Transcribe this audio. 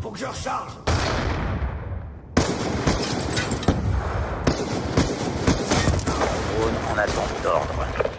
Faut que je recharge Drone en attente d'ordre.